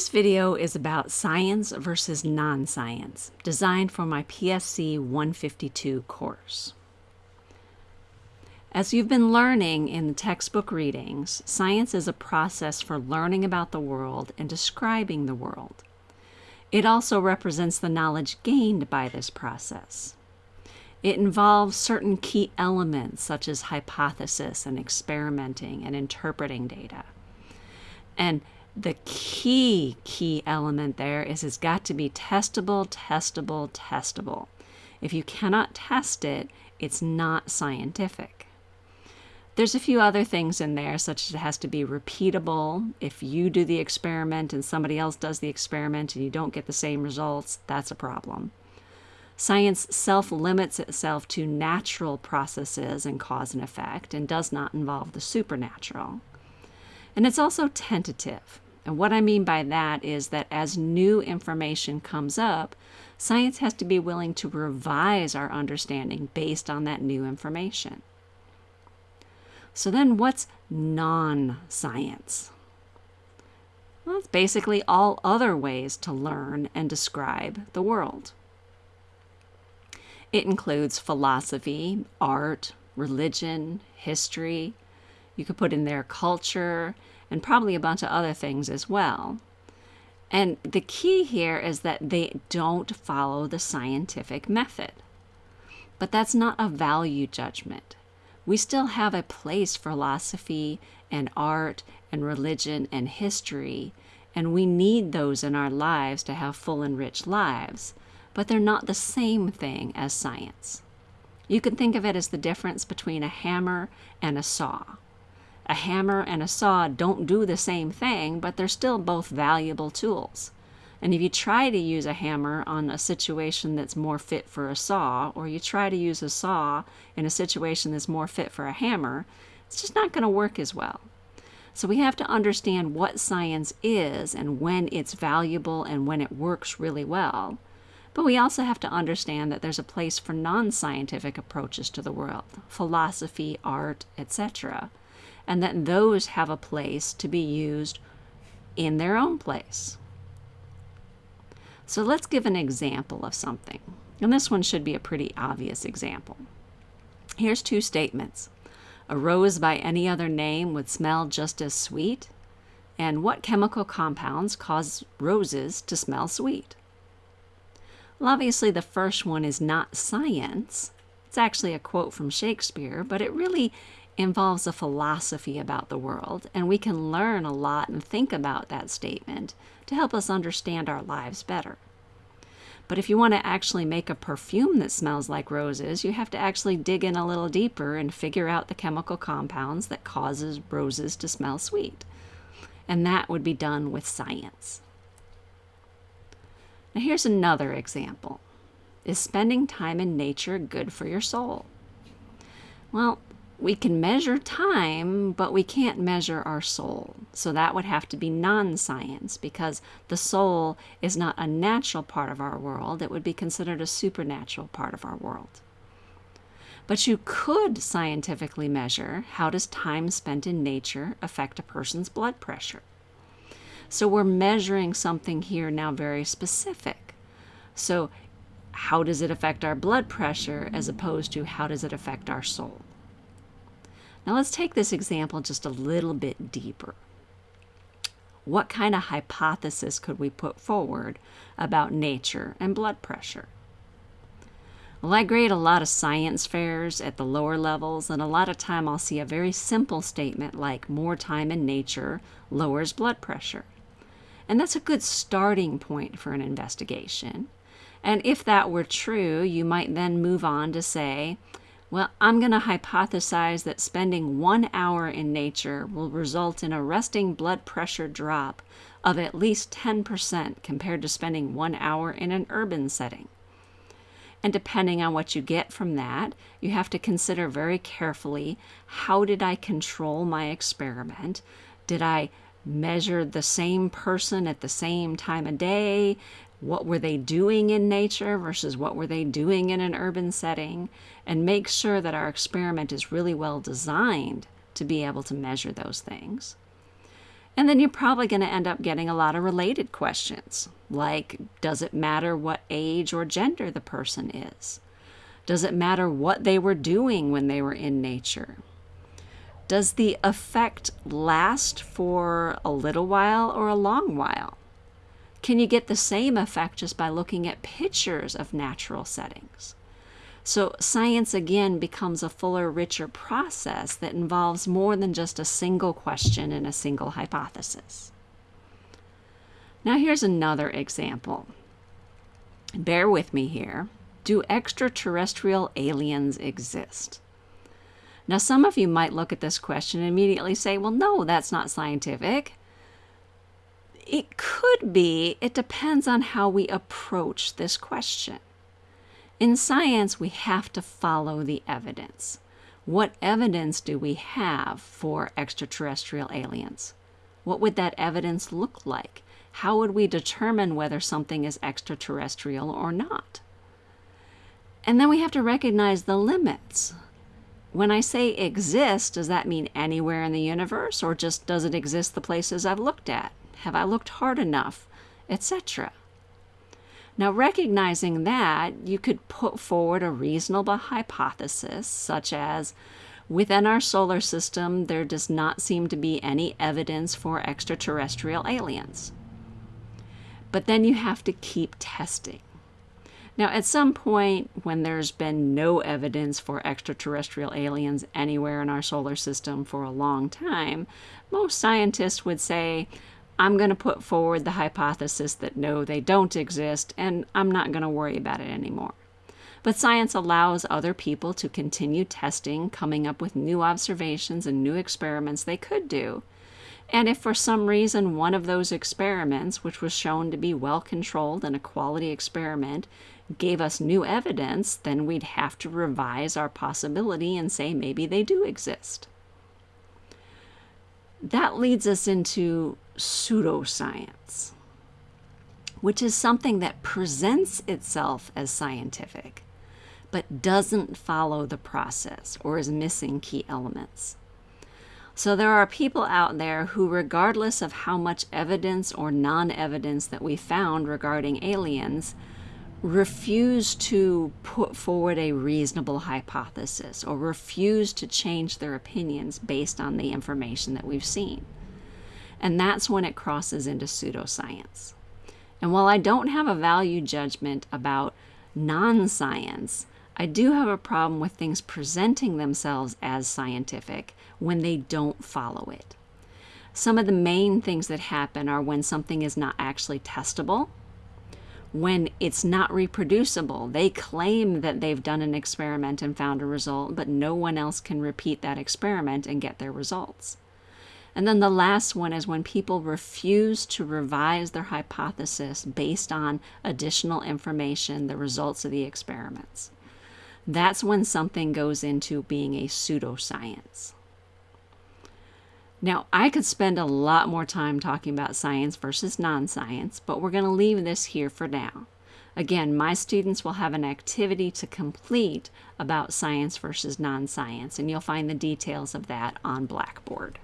This video is about science versus non-science, designed for my PSC 152 course. As you've been learning in the textbook readings, science is a process for learning about the world and describing the world. It also represents the knowledge gained by this process. It involves certain key elements such as hypothesis and experimenting and interpreting data. And the key, key element there is it's got to be testable, testable, testable. If you cannot test it, it's not scientific. There's a few other things in there, such as it has to be repeatable. If you do the experiment and somebody else does the experiment and you don't get the same results, that's a problem. Science self limits itself to natural processes and cause and effect and does not involve the supernatural. And it's also tentative. And what I mean by that is that as new information comes up, science has to be willing to revise our understanding based on that new information. So then what's non-science? Well, it's basically all other ways to learn and describe the world. It includes philosophy, art, religion, history. You could put in there culture and probably a bunch of other things as well. And the key here is that they don't follow the scientific method. But that's not a value judgment we still have a place for philosophy and art and religion and history, and we need those in our lives to have full and rich lives, but they're not the same thing as science. You can think of it as the difference between a hammer and a saw. A hammer and a saw don't do the same thing, but they're still both valuable tools. And if you try to use a hammer on a situation that's more fit for a saw, or you try to use a saw in a situation that's more fit for a hammer, it's just not going to work as well. So we have to understand what science is and when it's valuable and when it works really well. But we also have to understand that there's a place for non-scientific approaches to the world, philosophy, art, etc., and that those have a place to be used in their own place. So let's give an example of something. And this one should be a pretty obvious example. Here's two statements. A rose by any other name would smell just as sweet. And what chemical compounds cause roses to smell sweet? Well, obviously the first one is not science. It's actually a quote from Shakespeare, but it really involves a philosophy about the world, and we can learn a lot and think about that statement to help us understand our lives better. But if you want to actually make a perfume that smells like roses, you have to actually dig in a little deeper and figure out the chemical compounds that causes roses to smell sweet. And that would be done with science. Now here's another example. Is spending time in nature good for your soul? Well, we can measure time, but we can't measure our soul. So that would have to be non-science because the soul is not a natural part of our world. It would be considered a supernatural part of our world. But you could scientifically measure how does time spent in nature affect a person's blood pressure. So we're measuring something here now very specific. So how does it affect our blood pressure as opposed to how does it affect our soul? Now let's take this example just a little bit deeper. What kind of hypothesis could we put forward about nature and blood pressure? Well, I grade a lot of science fairs at the lower levels, and a lot of time I'll see a very simple statement like more time in nature lowers blood pressure. And that's a good starting point for an investigation. And if that were true, you might then move on to say, well, I'm going to hypothesize that spending one hour in nature will result in a resting blood pressure drop of at least 10% compared to spending one hour in an urban setting. And depending on what you get from that, you have to consider very carefully how did I control my experiment? Did I measure the same person at the same time of day? What were they doing in nature versus what were they doing in an urban setting, and make sure that our experiment is really well designed to be able to measure those things. And then you're probably going to end up getting a lot of related questions, like Does it matter what age or gender the person is? Does it matter what they were doing when they were in nature? Does the effect last for a little while or a long while? Can you get the same effect just by looking at pictures of natural settings? So, science again becomes a fuller, richer process that involves more than just a single question and a single hypothesis. Now, here's another example. Bear with me here. Do extraterrestrial aliens exist? Now, some of you might look at this question and immediately say, well, no, that's not scientific. It could be, it depends on how we approach this question. In science, we have to follow the evidence. What evidence do we have for extraterrestrial aliens? What would that evidence look like? How would we determine whether something is extraterrestrial or not? And then we have to recognize the limits. When I say exist, does that mean anywhere in the universe or just does it exist the places I've looked at? Have I looked hard enough? Etc. Now, recognizing that, you could put forward a reasonable hypothesis, such as within our solar system, there does not seem to be any evidence for extraterrestrial aliens. But then you have to keep testing. Now, at some point, when there's been no evidence for extraterrestrial aliens anywhere in our solar system for a long time, most scientists would say, I'm going to put forward the hypothesis that no, they don't exist, and I'm not going to worry about it anymore. But science allows other people to continue testing, coming up with new observations and new experiments they could do. And if for some reason one of those experiments, which was shown to be well controlled and a quality experiment, gave us new evidence, then we'd have to revise our possibility and say maybe they do exist. That leads us into pseudoscience, which is something that presents itself as scientific, but doesn't follow the process or is missing key elements. So there are people out there who, regardless of how much evidence or non evidence that we found regarding aliens, refuse to put forward a reasonable hypothesis or refuse to change their opinions based on the information that we've seen. And that's when it crosses into pseudoscience. And while I don't have a value judgment about non science, I do have a problem with things presenting themselves as scientific when they don't follow it. Some of the main things that happen are when something is not actually testable, when it's not reproducible. They claim that they've done an experiment and found a result, but no one else can repeat that experiment and get their results. And then the last one is when people refuse to revise their hypothesis based on additional information, the results of the experiments. That's when something goes into being a pseudoscience. Now, I could spend a lot more time talking about science versus non science, but we're going to leave this here for now. Again, my students will have an activity to complete about science versus non science, and you'll find the details of that on Blackboard.